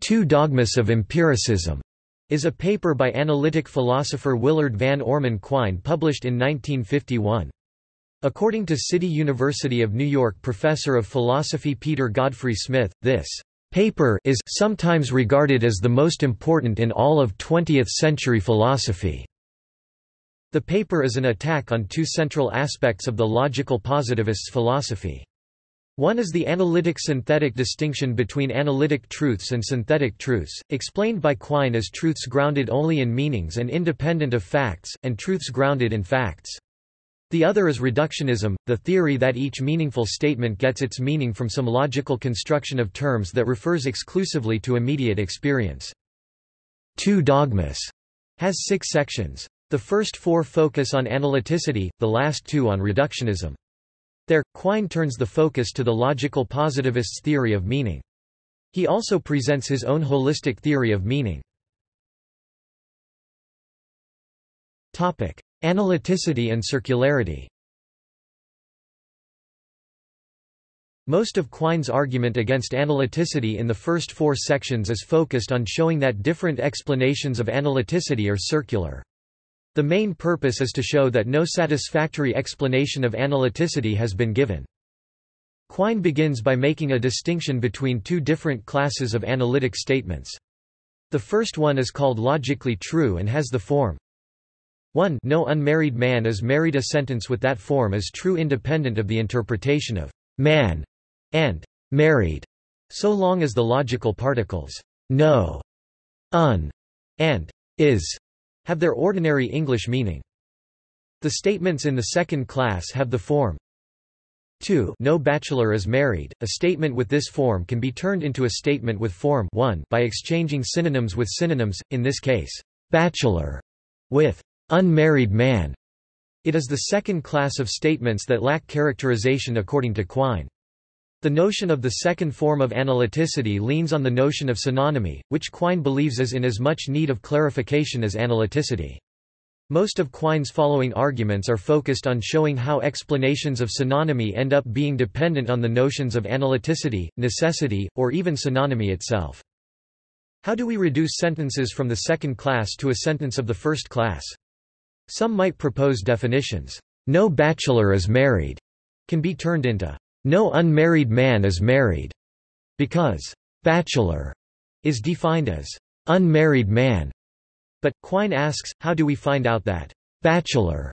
Two Dogmas of Empiricism is a paper by analytic philosopher Willard Van Orman Quine published in 1951. According to City University of New York professor of philosophy Peter Godfrey Smith, this paper is sometimes regarded as the most important in all of 20th-century philosophy. The paper is an attack on two central aspects of the logical positivists' philosophy. One is the analytic-synthetic distinction between analytic truths and synthetic truths, explained by Quine as truths grounded only in meanings and independent of facts, and truths grounded in facts. The other is reductionism, the theory that each meaningful statement gets its meaning from some logical construction of terms that refers exclusively to immediate experience. Two Dogmas has six sections. The first four focus on analyticity, the last two on reductionism. There, Quine turns the focus to the logical positivist's theory of meaning. He also presents his own holistic theory of meaning. Topic: Analyticity and circularity Most of Quine's argument against analyticity in the first four sections is focused on showing that different explanations of analyticity are circular. The main purpose is to show that no satisfactory explanation of analyticity has been given. Quine begins by making a distinction between two different classes of analytic statements. The first one is called logically true and has the form 1 No unmarried man is married A sentence with that form is true independent of the interpretation of man and married, so long as the logical particles no, un, and is have their ordinary English meaning. The statements in the second class have the form 2 No bachelor is married. A statement with this form can be turned into a statement with form 1 by exchanging synonyms with synonyms, in this case, bachelor with unmarried man. It is the second class of statements that lack characterization according to Quine. The notion of the second form of analyticity leans on the notion of synonymy, which Quine believes is in as much need of clarification as analyticity. Most of Quine's following arguments are focused on showing how explanations of synonymy end up being dependent on the notions of analyticity, necessity, or even synonymy itself. How do we reduce sentences from the second class to a sentence of the first class? Some might propose definitions. No bachelor is married can be turned into no unmarried man is married, because bachelor is defined as unmarried man. But, Quine asks, how do we find out that bachelor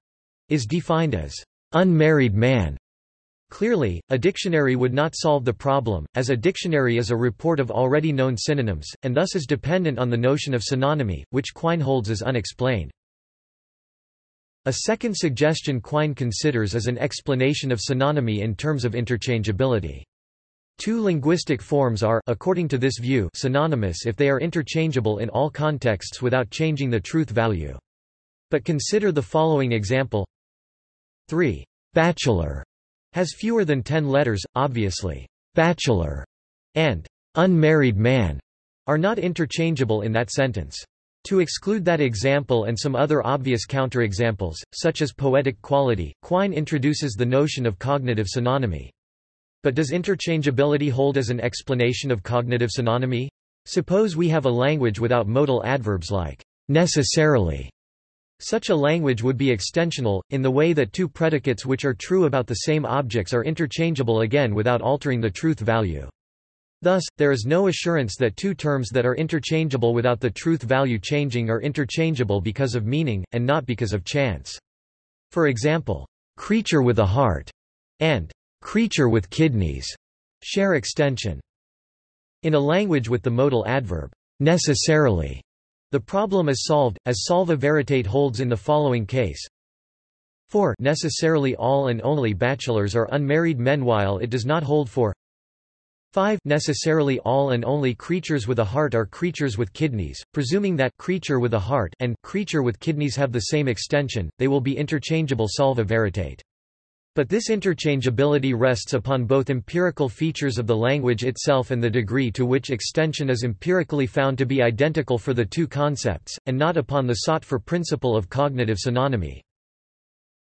is defined as unmarried man? Clearly, a dictionary would not solve the problem, as a dictionary is a report of already known synonyms, and thus is dependent on the notion of synonymy, which Quine holds as unexplained. A second suggestion Quine considers is an explanation of synonymy in terms of interchangeability. Two linguistic forms are according to this view synonymous if they are interchangeable in all contexts without changing the truth value. But consider the following example 3. Bachelor has fewer than 10 letters, obviously. Bachelor and unmarried man are not interchangeable in that sentence. To exclude that example and some other obvious counterexamples, such as poetic quality, Quine introduces the notion of cognitive synonymy. But does interchangeability hold as an explanation of cognitive synonymy? Suppose we have a language without modal adverbs like necessarily. Such a language would be extensional, in the way that two predicates which are true about the same objects are interchangeable again without altering the truth value. Thus, there is no assurance that two terms that are interchangeable without the truth value changing are interchangeable because of meaning, and not because of chance. For example, creature with a heart and creature with kidneys share extension. In a language with the modal adverb necessarily, the problem is solved, as salva veritate holds in the following case. 4 necessarily all and only bachelors are unmarried men while it does not hold for 5 necessarily all and only creatures with a heart are creatures with kidneys, presuming that creature with a heart and creature with kidneys have the same extension, they will be interchangeable salva veritate. But this interchangeability rests upon both empirical features of the language itself and the degree to which extension is empirically found to be identical for the two concepts, and not upon the sought-for principle of cognitive synonymy.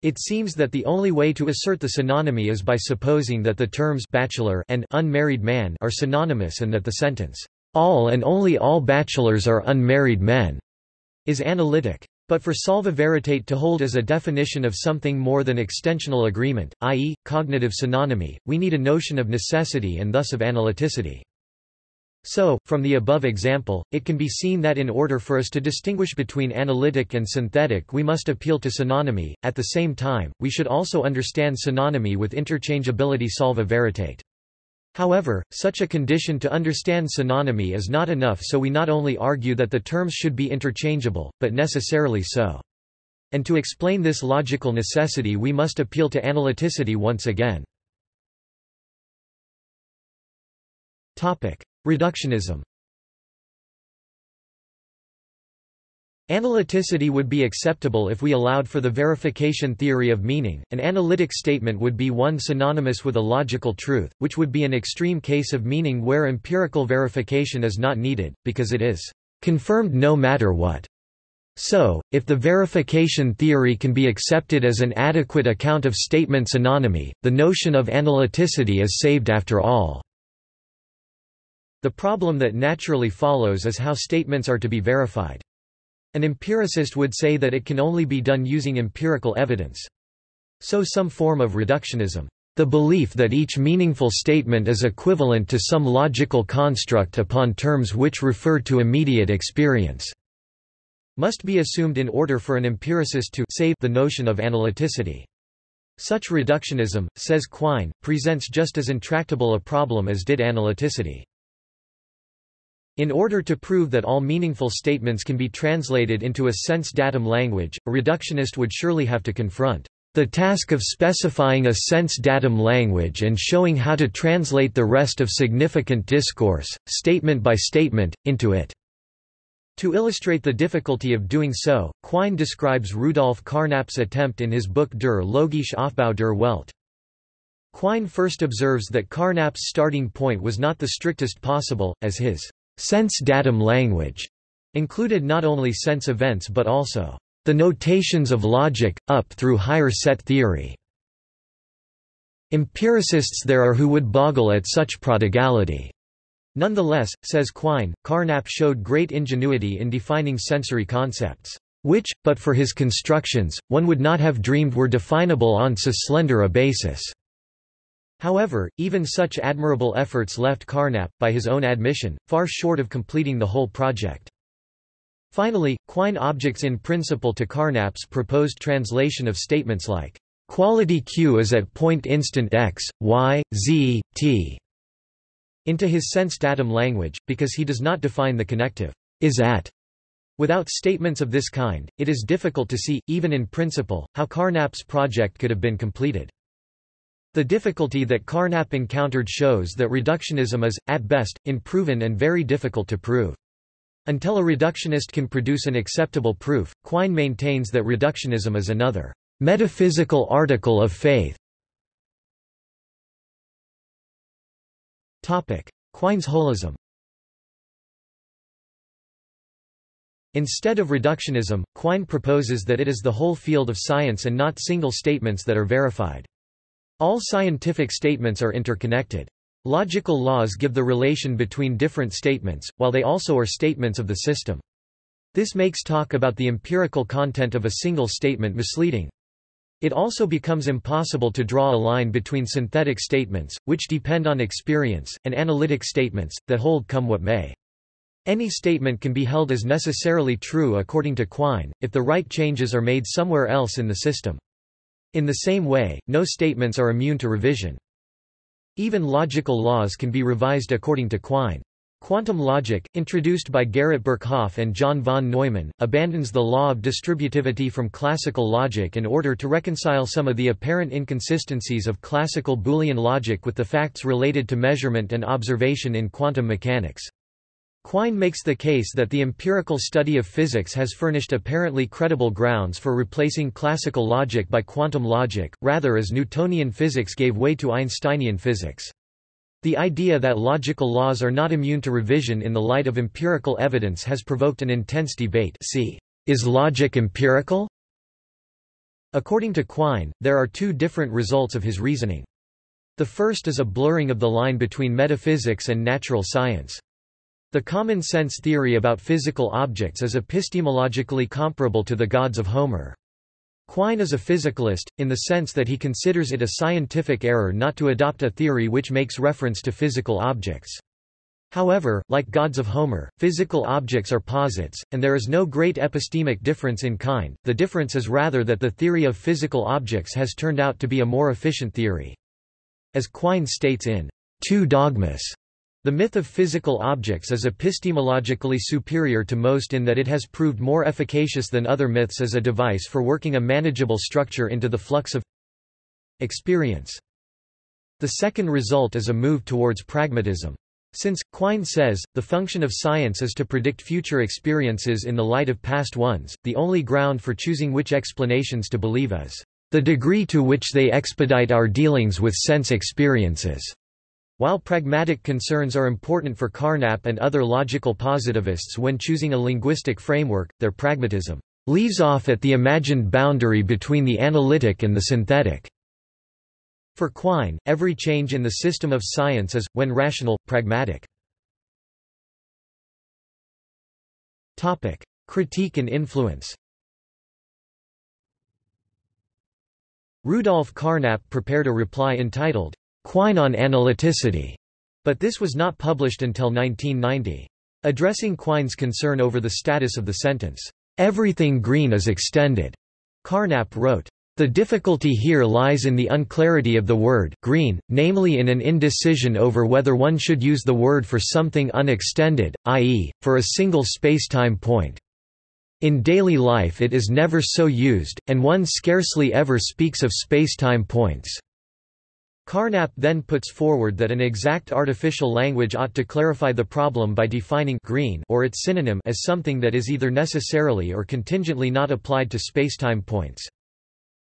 It seems that the only way to assert the synonymy is by supposing that the terms bachelor and unmarried man are synonymous and that the sentence, all and only all bachelors are unmarried men, is analytic. But for salva veritate to hold as a definition of something more than extensional agreement, i.e., cognitive synonymy, we need a notion of necessity and thus of analyticity. So, from the above example, it can be seen that in order for us to distinguish between analytic and synthetic we must appeal to synonymy, at the same time, we should also understand synonymy with interchangeability salva veritate. However, such a condition to understand synonymy is not enough so we not only argue that the terms should be interchangeable, but necessarily so. And to explain this logical necessity we must appeal to analyticity once again. Reductionism Analyticity would be acceptable if we allowed for the verification theory of meaning. An analytic statement would be one synonymous with a logical truth, which would be an extreme case of meaning where empirical verification is not needed, because it is confirmed no matter what. So, if the verification theory can be accepted as an adequate account of statement synonymy, the notion of analyticity is saved after all. The problem that naturally follows is how statements are to be verified. An empiricist would say that it can only be done using empirical evidence. So some form of reductionism, the belief that each meaningful statement is equivalent to some logical construct upon terms which refer to immediate experience, must be assumed in order for an empiricist to save the notion of analyticity. Such reductionism, says Quine, presents just as intractable a problem as did analyticity. In order to prove that all meaningful statements can be translated into a sense-datum language, a reductionist would surely have to confront the task of specifying a sense-datum language and showing how to translate the rest of significant discourse, statement by statement, into it. To illustrate the difficulty of doing so, Quine describes Rudolf Carnap's attempt in his book Der logische Aufbau der Welt. Quine first observes that Carnap's starting point was not the strictest possible, as his Sense-datum language included not only sense events but also the notations of logic, up through higher set theory. Empiricists there are who would boggle at such prodigality. Nonetheless, says Quine, Carnap showed great ingenuity in defining sensory concepts, which, but for his constructions, one would not have dreamed were definable on so slender a basis. However, even such admirable efforts left Carnap, by his own admission, far short of completing the whole project. Finally, Quine objects in principle to Carnap's proposed translation of statements like, "...quality Q is at point instant x, y, z, t," into his sense-datum language, because he does not define the connective, is at. Without statements of this kind, it is difficult to see, even in principle, how Carnap's project could have been completed. The difficulty that Carnap encountered shows that reductionism is, at best, unproven and very difficult to prove. Until a reductionist can produce an acceptable proof, Quine maintains that reductionism is another metaphysical article of faith. Quine's holism Instead of reductionism, Quine proposes that it is the whole field of science and not single statements that are verified. All scientific statements are interconnected. Logical laws give the relation between different statements, while they also are statements of the system. This makes talk about the empirical content of a single statement misleading. It also becomes impossible to draw a line between synthetic statements, which depend on experience, and analytic statements, that hold come what may. Any statement can be held as necessarily true according to Quine, if the right changes are made somewhere else in the system. In the same way, no statements are immune to revision. Even logical laws can be revised according to Quine. Quantum logic, introduced by Garrett Birkhoff and John von Neumann, abandons the law of distributivity from classical logic in order to reconcile some of the apparent inconsistencies of classical Boolean logic with the facts related to measurement and observation in quantum mechanics. Quine makes the case that the empirical study of physics has furnished apparently credible grounds for replacing classical logic by quantum logic, rather as Newtonian physics gave way to Einsteinian physics. The idea that logical laws are not immune to revision in the light of empirical evidence has provoked an intense debate see, Is logic empirical? According to Quine, there are two different results of his reasoning. The first is a blurring of the line between metaphysics and natural science. The common sense theory about physical objects is epistemologically comparable to the gods of Homer. Quine is a physicalist, in the sense that he considers it a scientific error not to adopt a theory which makes reference to physical objects. However, like gods of Homer, physical objects are posits, and there is no great epistemic difference in kind, the difference is rather that the theory of physical objects has turned out to be a more efficient theory. As Quine states in Two Dogmas, the myth of physical objects is epistemologically superior to most in that it has proved more efficacious than other myths as a device for working a manageable structure into the flux of experience. The second result is a move towards pragmatism. Since, Quine says, the function of science is to predict future experiences in the light of past ones, the only ground for choosing which explanations to believe is, "...the degree to which they expedite our dealings with sense experiences." While pragmatic concerns are important for Carnap and other logical positivists when choosing a linguistic framework, their pragmatism leaves off at the imagined boundary between the analytic and the synthetic. For Quine, every change in the system of science is, when rational, pragmatic. Topic. Critique and influence Rudolf Carnap prepared a reply entitled, Quine on Analyticity, but this was not published until 1990. Addressing Quine's concern over the status of the sentence, "'Everything green is extended'", Carnap wrote, the difficulty here lies in the unclarity of the word green, namely in an indecision over whether one should use the word for something unextended, i.e., for a single spacetime point. In daily life it is never so used, and one scarcely ever speaks of spacetime points. Carnap then puts forward that an exact artificial language ought to clarify the problem by defining green or its synonym as something that is either necessarily or contingently not applied to spacetime points.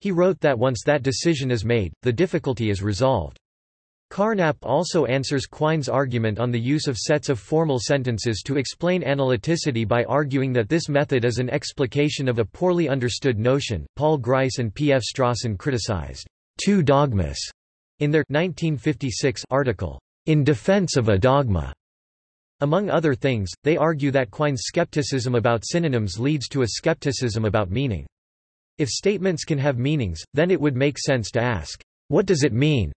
He wrote that once that decision is made, the difficulty is resolved. Carnap also answers Quine's argument on the use of sets of formal sentences to explain analyticity by arguing that this method is an explication of a poorly understood notion. Paul Grice and P. F. Strawson criticized two dogmas in their 1956 article, In Defense of a Dogma. Among other things, they argue that Quine's skepticism about synonyms leads to a skepticism about meaning. If statements can have meanings, then it would make sense to ask, what does it mean?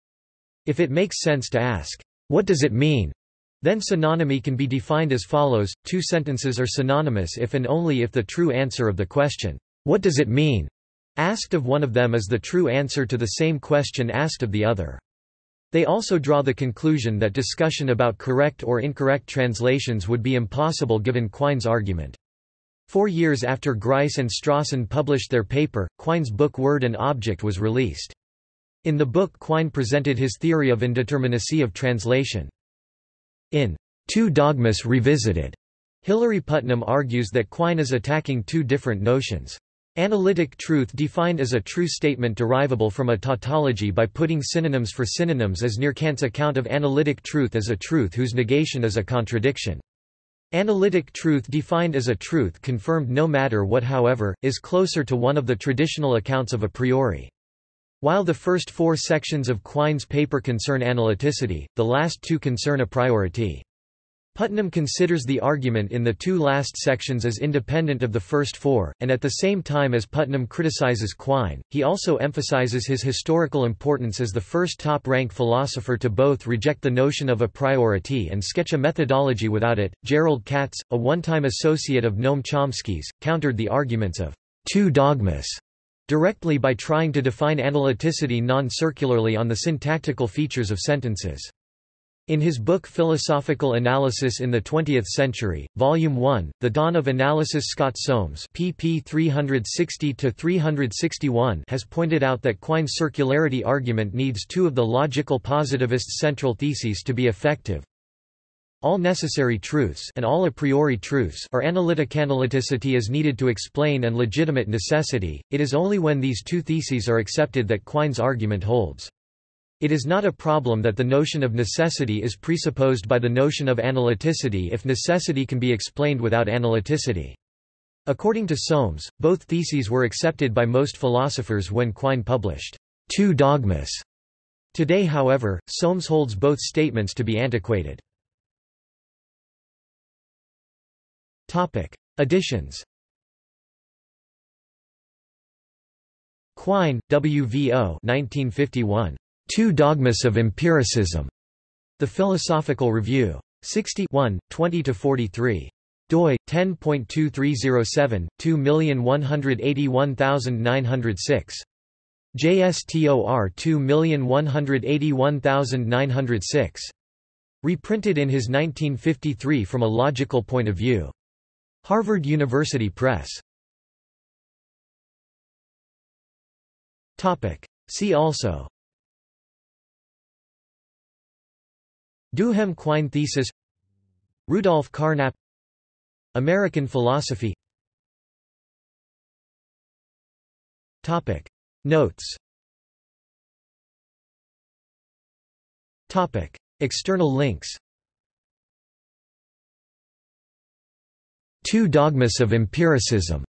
If it makes sense to ask, what does it mean? Then synonymy can be defined as follows, two sentences are synonymous if and only if the true answer of the question, what does it mean? Asked of one of them is the true answer to the same question asked of the other. They also draw the conclusion that discussion about correct or incorrect translations would be impossible given Quine's argument. Four years after Grice and Strawson published their paper, Quine's book Word and Object was released. In the book Quine presented his theory of indeterminacy of translation. In Two Dogmas Revisited, Hilary Putnam argues that Quine is attacking two different notions. Analytic truth defined as a true statement derivable from a tautology by putting synonyms for synonyms as near Kant's account of analytic truth as a truth whose negation is a contradiction. Analytic truth defined as a truth confirmed no matter what however, is closer to one of the traditional accounts of a priori. While the first four sections of Quine's paper concern analyticity, the last two concern a priority. Putnam considers the argument in the two last sections as independent of the first four, and at the same time as Putnam criticizes Quine, he also emphasizes his historical importance as the first top-rank philosopher to both reject the notion of a priority and sketch a methodology without it. Jerrold Katz, a one-time associate of Noam Chomsky's, countered the arguments of two dogmas directly by trying to define analyticity non-circularly on the syntactical features of sentences. In his book Philosophical Analysis in the Twentieth Century, Volume 1, The Dawn of Analysis Scott Soames pp 360–361 has pointed out that Quine's circularity argument needs two of the logical positivist's central theses to be effective. All necessary truths and all a priori truths are analytic. Analyticity is needed to explain and legitimate necessity, it is only when these two theses are accepted that Quine's argument holds. It is not a problem that the notion of necessity is presupposed by the notion of analyticity if necessity can be explained without analyticity. According to Soames, both theses were accepted by most philosophers when Quine published Two Dogmas. Today however, Soames holds both statements to be antiquated. Topic. Editions Quine, W. V. O. 1951. Two Dogmas of Empiricism. The Philosophical Review. 60 20–43 doi 10.2307 2181906 JSTOR 2181906 reprinted in his 1953 from a logical point of view. Harvard University Press. Topic. See also Duhem Quine thesis Rudolf Carnap American philosophy. Topic. Notes. Topic. External links. Two Dogmas of Empiricism